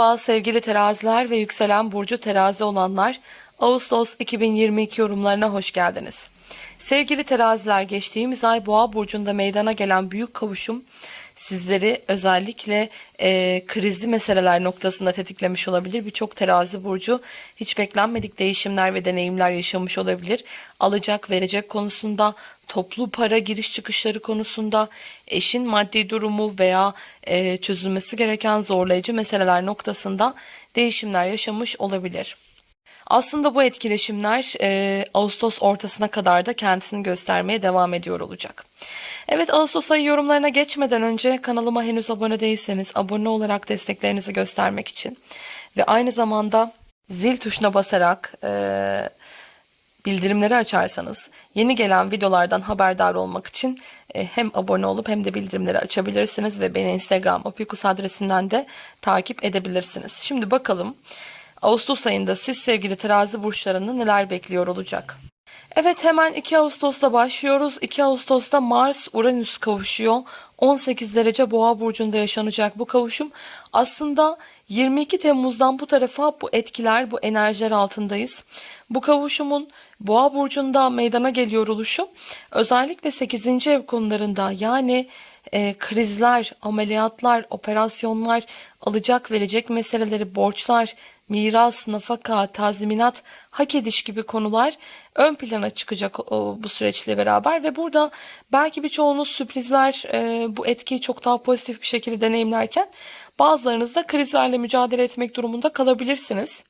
Merhaba sevgili teraziler ve yükselen burcu terazi olanlar Ağustos 2022 yorumlarına hoş geldiniz. Sevgili teraziler geçtiğimiz ay boğa burcunda meydana gelen büyük kavuşum sizleri özellikle e, krizli meseleler noktasında tetiklemiş olabilir. Birçok terazi burcu hiç beklenmedik değişimler ve deneyimler yaşamış olabilir. Alacak verecek konusunda toplu para giriş çıkışları konusunda eşin maddi durumu veya e, çözülmesi gereken zorlayıcı meseleler noktasında değişimler yaşamış olabilir. Aslında bu etkileşimler e, Ağustos ortasına kadar da kendisini göstermeye devam ediyor olacak. Evet Ağustos ayı yorumlarına geçmeden önce kanalıma henüz abone değilseniz abone olarak desteklerinizi göstermek için ve aynı zamanda zil tuşuna basarak e, bildirimleri açarsanız yeni gelen videolardan haberdar olmak için e, hem abone olup hem de bildirimleri açabilirsiniz ve beni Instagram opikus adresinden de takip edebilirsiniz. Şimdi bakalım Ağustos ayında siz sevgili terazi burçlarını neler bekliyor olacak? Evet hemen 2 Ağustos'ta başlıyoruz. 2 Ağustos'ta Mars Uranüs kavuşuyor. 18 derece boğa burcunda yaşanacak bu kavuşum. Aslında 22 Temmuz'dan bu tarafa bu etkiler, bu enerjiler altındayız. Bu kavuşumun boğa burcunda meydana geliyor oluşu özellikle 8. ev konularında yani e, krizler, ameliyatlar, operasyonlar, alacak verecek meseleleri, borçlar, miras, nafaka, tazminat, hak ediş gibi konular ön plana çıkacak o, bu süreçle beraber ve burada belki birçoğunuz sürprizler e, bu etkiyi çok daha pozitif bir şekilde deneyimlerken bazılarınız da krizlerle mücadele etmek durumunda kalabilirsiniz.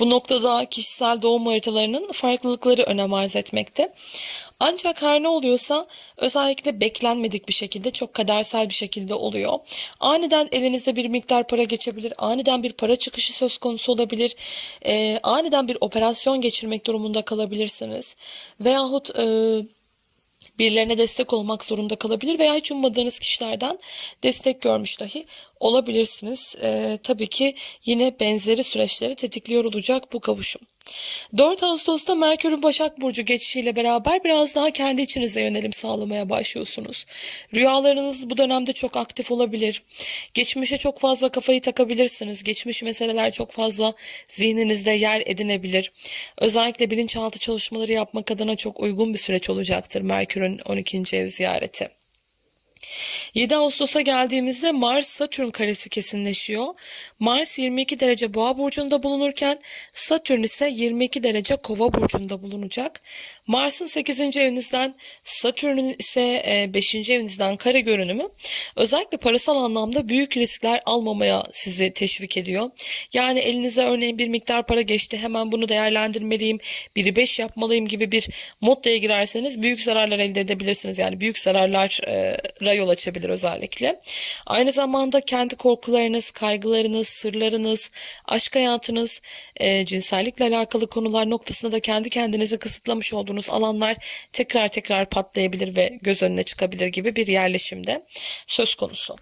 Bu noktada kişisel doğum haritalarının farklılıkları önem arz etmekte. Ancak her ne oluyorsa özellikle beklenmedik bir şekilde çok kadersel bir şekilde oluyor. Aniden elinizde bir miktar para geçebilir, aniden bir para çıkışı söz konusu olabilir, e, aniden bir operasyon geçirmek durumunda kalabilirsiniz. Veyahut... E, birilerine destek olmak zorunda kalabilir veya hiç ummadığınız kişilerden destek görmüş dahi olabilirsiniz. Ee, tabii ki yine benzeri süreçleri tetikliyor olacak bu kavuşum. 4 Ağustos'ta Merkür'ün Başak Burcu geçişiyle beraber biraz daha kendi içinize yönelim sağlamaya başlıyorsunuz. Rüyalarınız bu dönemde çok aktif olabilir. Geçmişe çok fazla kafayı takabilirsiniz. Geçmiş meseleler çok fazla zihninizde yer edinebilir. Özellikle bilinçaltı çalışmaları yapmak adına çok uygun bir süreç olacaktır Merkür'ün 12. ev ziyareti. 7 Ağustos'a geldiğimizde Mars Satürn karesi kesinleşiyor. Mars 22 derece Boğa burcunda bulunurken Satürn ise 22 derece Kova burcunda bulunacak. Mars'ın 8. evinizden Satürn'ün ise 5. E, evinizden kare görünümü özellikle parasal anlamda büyük riskler almamaya sizi teşvik ediyor. Yani elinize örneğin bir miktar para geçti hemen bunu değerlendirmeliyim, biri 5 yapmalıyım gibi bir moddaya girerseniz büyük zararlar elde edebilirsiniz. Yani büyük zararlara yol açabilir özellikle. Aynı zamanda kendi korkularınız, kaygılarınız, sırlarınız, aşk hayatınız, e, cinsellikle alakalı konular noktasında da kendi kendinizi kısıtlamış olduğunuz olduğunuz alanlar tekrar tekrar patlayabilir ve göz önüne çıkabilir gibi bir yerleşimde söz konusu.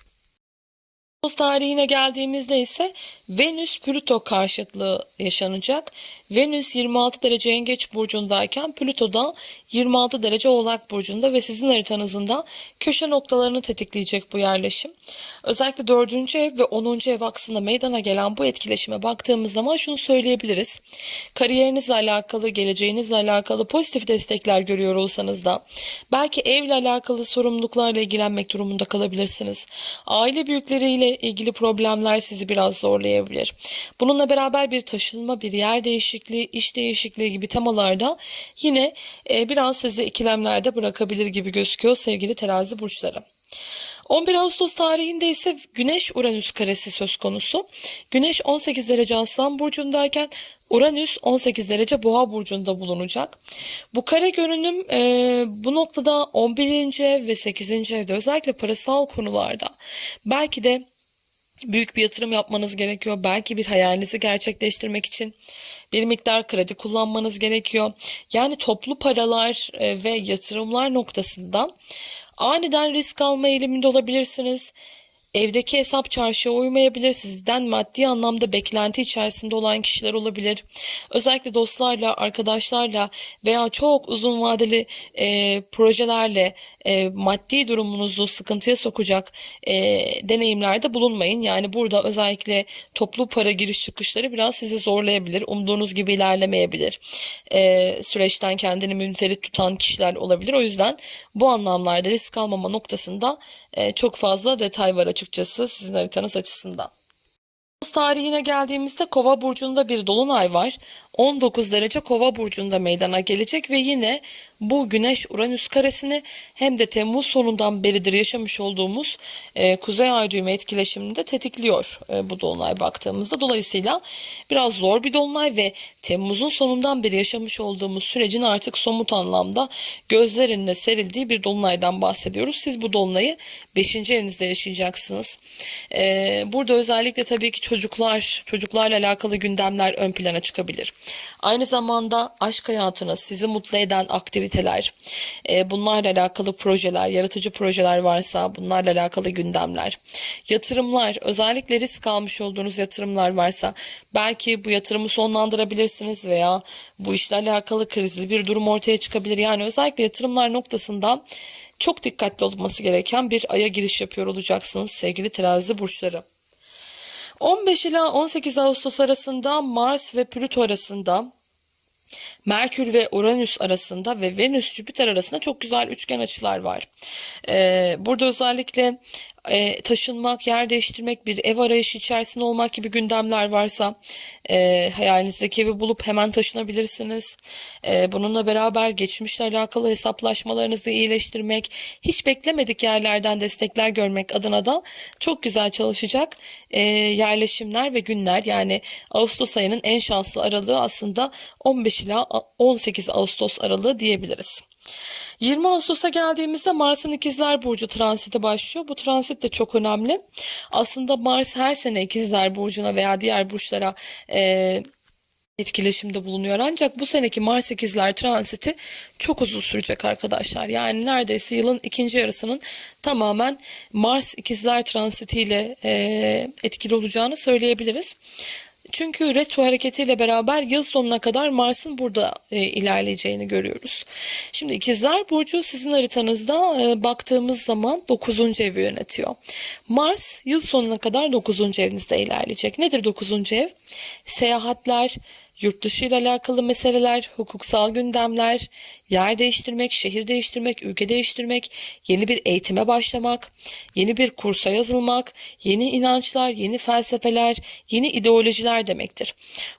Ağustos tarihine geldiğimizde ise Venüs Plüto karşıtlığı yaşanacak. Venüs 26 derece Yengeç burcundayken Plüto da 26 derece Oğlak burcunda ve sizin haritanızın da köşe noktalarını tetikleyecek bu yerleşim. Özellikle 4. ev ve 10. ev aksında meydana gelen bu etkileşime baktığımız zaman şunu söyleyebiliriz. Kariyerinizle alakalı, geleceğinizle alakalı pozitif destekler görüyor olsanız da belki evle alakalı sorumluluklarla ilgilenmek durumunda kalabilirsiniz. Aile büyükleriyle ilgili problemler sizi biraz zorlayabilir. Bununla beraber bir taşınma, bir yer değişikliği, iş değişikliği gibi temalarda yine bir biraz sizi ikilemlerde bırakabilir gibi gözüküyor sevgili terazi burçları. 11 Ağustos tarihinde ise Güneş Uranüs karesi söz konusu. Güneş 18 derece Aslan burcundayken Uranüs 18 derece Boğa burcunda bulunacak. Bu kare görünüm e, bu noktada 11. ev ve 8. evde özellikle parasal konularda belki de büyük bir yatırım yapmanız gerekiyor. Belki bir hayalinizi gerçekleştirmek için bir miktar kredi kullanmanız gerekiyor. Yani toplu paralar e, ve yatırımlar noktasında aniden risk alma eğiliminde olabilirsiniz. Evdeki hesap çarşıya uymayabilir. Sizden maddi anlamda beklenti içerisinde olan kişiler olabilir. Özellikle dostlarla, arkadaşlarla veya çok uzun vadeli e, projelerle e, maddi durumunuzu sıkıntıya sokacak e, deneyimlerde bulunmayın. Yani burada özellikle toplu para giriş çıkışları biraz sizi zorlayabilir. Umduğunuz gibi ilerlemeyebilir. E, süreçten kendini münferit tutan kişiler olabilir. O yüzden bu anlamlarda risk almama noktasında çok fazla detay var açıkçası sizin haritanız açısından. Ağustos tarihine geldiğimizde Kova burcunda bir dolunay var. 19 derece Kova burcunda meydana gelecek ve yine bu Güneş Uranüs karesini hem de Temmuz sonundan beridir yaşamış olduğumuz e, Kuzey Ay düğümü etkileşimini de tetikliyor e, bu dolunay baktığımızda. Dolayısıyla biraz zor bir dolunay ve Temmuz'un sonundan beri yaşamış olduğumuz sürecin artık somut anlamda gözler önüne serildiği bir dolunaydan bahsediyoruz. Siz bu dolunayı 5. evinizde yaşayacaksınız. E, burada özellikle tabii ki çocuklar, çocuklarla alakalı gündemler ön plana çıkabilir. Aynı zamanda aşk hayatınız, sizi mutlu eden aktiviteler, e, bunlarla alakalı projeler, yaratıcı projeler varsa bunlarla alakalı gündemler, yatırımlar, özellikle risk almış olduğunuz yatırımlar varsa belki bu yatırımı sonlandırabilirsiniz veya bu işle alakalı krizli bir durum ortaya çıkabilir. Yani özellikle yatırımlar noktasında çok dikkatli olması gereken bir aya giriş yapıyor olacaksınız sevgili terazi burçları. 15 ila 18 Ağustos arasında Mars ve Plüto arasında Merkür ve Uranüs arasında ve Venüs Jüpiter arasında çok güzel üçgen açılar var. Ee, burada özellikle e, taşınmak, yer değiştirmek, bir ev arayışı içerisinde olmak gibi gündemler varsa e, hayalinizdeki evi bulup hemen taşınabilirsiniz. E, bununla beraber geçmişle alakalı hesaplaşmalarınızı iyileştirmek, hiç beklemedik yerlerden destekler görmek adına da çok güzel çalışacak e, yerleşimler ve günler. Yani Ağustos ayının en şanslı aralığı aslında 15 ila 18 Ağustos aralığı diyebiliriz. 20 Ağustos'a geldiğimizde Mars'ın İkizler Burcu transiti başlıyor. Bu transit de çok önemli. Aslında Mars her sene İkizler Burcu'na veya diğer burçlara e, etkileşimde bulunuyor. Ancak bu seneki Mars İkizler transiti çok uzun sürecek arkadaşlar. Yani neredeyse yılın ikinci yarısının tamamen Mars İkizler transitiyle e, etkili olacağını söyleyebiliriz. Çünkü retro hareketiyle beraber yıl sonuna kadar Mars'ın burada e, ilerleyeceğini görüyoruz. Şimdi ikizler burcu sizin haritanızda e, baktığımız zaman 9. evi yönetiyor. Mars yıl sonuna kadar 9. evinizde ilerleyecek. Nedir 9. ev? Seyahatler, yurt dışı ile alakalı meseleler, hukuksal gündemler, yer değiştirmek, şehir değiştirmek, ülke değiştirmek, yeni bir eğitime başlamak, yeni bir kursa yazılmak, yeni inançlar, yeni felsefeler, yeni ideolojiler demektir.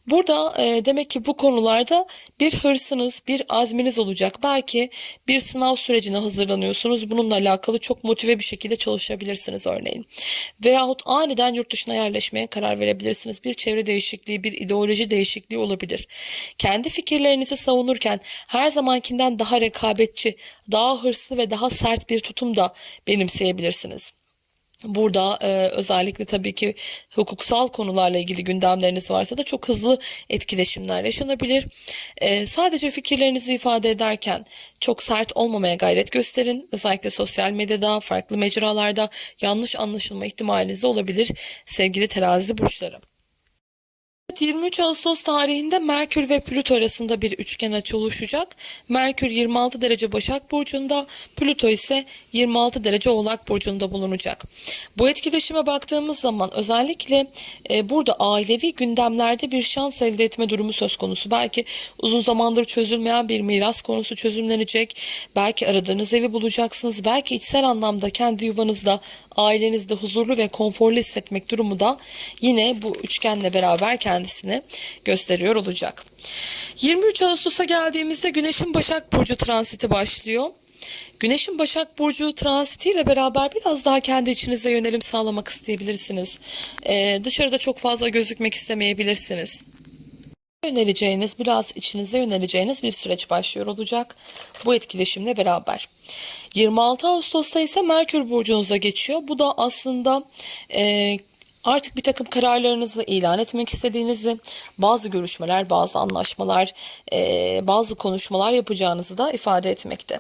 Burada e, demek ki bu konularda bir hırsınız, bir azminiz olacak. Belki bir sınav sürecine hazırlanıyorsunuz. Bununla alakalı çok motive bir şekilde çalışabilirsiniz örneğin. Veyahut aniden yurt dışına yerleşmeye karar verebilirsiniz. Bir çevre değişikliği, bir ideoloji değişikliği olabilir. Kendi fikirlerinizi savunurken her zamankinden daha rekabetçi, daha hırslı ve daha sert bir tutum da benimseyebilirsiniz. Burada e, özellikle tabii ki hukuksal konularla ilgili gündemleriniz varsa da çok hızlı etkileşimler yaşanabilir. E, sadece fikirlerinizi ifade ederken çok sert olmamaya gayret gösterin. Özellikle sosyal medyada, farklı mecralarda yanlış anlaşılma ihtimaliniz de olabilir sevgili terazi burçları. 23 Ağustos tarihinde Merkür ve Plüto arasında bir üçgen açı oluşacak. Merkür 26 derece Başak Burcu'nda, Plüto ise 26 derece Oğlak Burcu'nda bulunacak. Bu etkileşime baktığımız zaman özellikle e, burada ailevi gündemlerde bir şans elde etme durumu söz konusu. Belki uzun zamandır çözülmeyen bir miras konusu çözümlenecek. Belki aradığınız evi bulacaksınız. Belki içsel anlamda kendi yuvanızda ailenizde huzurlu ve konforlu hissetmek durumu da yine bu üçgenle beraber kendisini gösteriyor olacak. 23 Ağustos'a geldiğimizde Güneş'in Başak Burcu transiti başlıyor. Güneş'in Başak Burcu transitiyle beraber biraz daha kendi içinizde yönelim sağlamak isteyebilirsiniz. Ee, dışarıda çok fazla gözükmek istemeyebilirsiniz yöneleceğiniz, biraz içinize yöneleceğiniz bir süreç başlıyor olacak bu etkileşimle beraber. 26 Ağustos'ta ise Merkür burcunuza geçiyor. Bu da aslında e, artık bir takım kararlarınızı ilan etmek istediğinizi, bazı görüşmeler, bazı anlaşmalar, bazı konuşmalar yapacağınızı da ifade etmekte.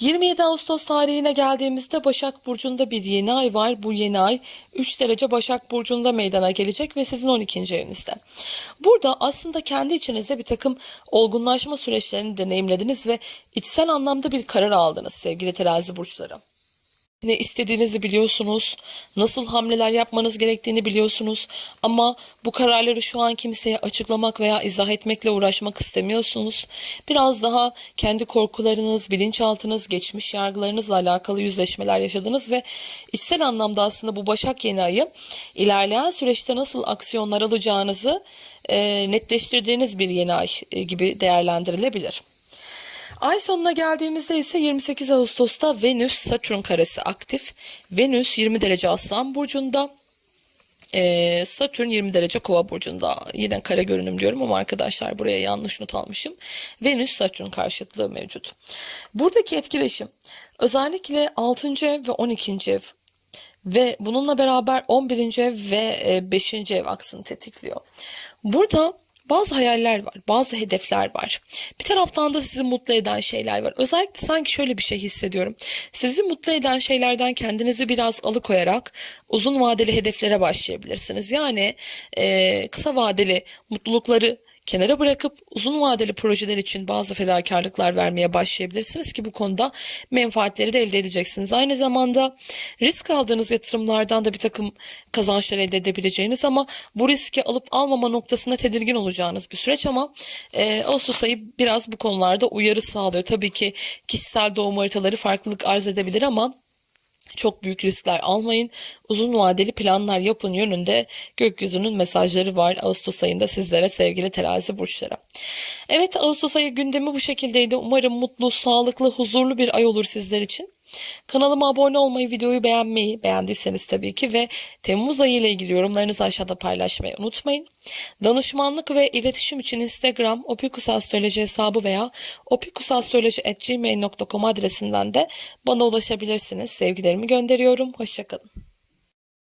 27 Ağustos tarihine geldiğimizde Başak Burcu'nda bir yeni ay var. Bu yeni ay 3 derece Başak Burcu'nda meydana gelecek ve sizin 12. evinizde. Burada aslında kendi içinizde bir takım olgunlaşma süreçlerini deneyimlediniz ve içsel anlamda bir karar aldınız sevgili terazi burçları. Ne istediğinizi biliyorsunuz, nasıl hamleler yapmanız gerektiğini biliyorsunuz ama bu kararları şu an kimseye açıklamak veya izah etmekle uğraşmak istemiyorsunuz. Biraz daha kendi korkularınız, bilinçaltınız, geçmiş yargılarınızla alakalı yüzleşmeler yaşadınız ve içsel anlamda aslında bu Başak yeni ayı ilerleyen süreçte nasıl aksiyonlar alacağınızı e, netleştirdiğiniz bir yeni ay gibi değerlendirilebilir. Ay sonuna geldiğimizde ise 28 Ağustos'ta Venüs Satürn karesi aktif. Venüs 20 derece Aslan burcunda. Ee, Satürn 20 derece Kova burcunda. Yine kare görünüm diyorum ama arkadaşlar buraya yanlış not almışım. Venüs Satürn karşıtlığı mevcut. Buradaki etkileşim özellikle 6. ev ve 12. ev ve bununla beraber 11. ev ve 5. ev aksını tetikliyor. Burada bazı hayaller var, bazı hedefler var. Bir taraftan da sizi mutlu eden şeyler var. Özellikle sanki şöyle bir şey hissediyorum. Sizi mutlu eden şeylerden kendinizi biraz alıkoyarak uzun vadeli hedeflere başlayabilirsiniz. Yani e, kısa vadeli mutlulukları kenara bırakıp uzun vadeli projeler için bazı fedakarlıklar vermeye başlayabilirsiniz ki bu konuda menfaatleri de elde edeceksiniz. Aynı zamanda risk aldığınız yatırımlardan da bir takım kazançlar elde edebileceğiniz ama bu riski alıp almama noktasında tedirgin olacağınız bir süreç ama e, Ağustos ayı biraz bu konularda uyarı sağlıyor. Tabii ki kişisel doğum haritaları farklılık arz edebilir ama çok büyük riskler almayın. Uzun vadeli planlar yapın yönünde gökyüzünün mesajları var Ağustos ayında sizlere sevgili terazi burçlara. Evet Ağustos ayı gündemi bu şekildeydi. Umarım mutlu, sağlıklı, huzurlu bir ay olur sizler için. Kanalıma abone olmayı, videoyu beğenmeyi, beğendiyseniz tabii ki ve Temmuz ayı ile ilgili yorumlarınızı aşağıda paylaşmayı unutmayın. Danışmanlık ve iletişim için Instagram opikusastroloji hesabı veya opikusastroloji.gmail.com adresinden de bana ulaşabilirsiniz. Sevgilerimi gönderiyorum. Hoşçakalın.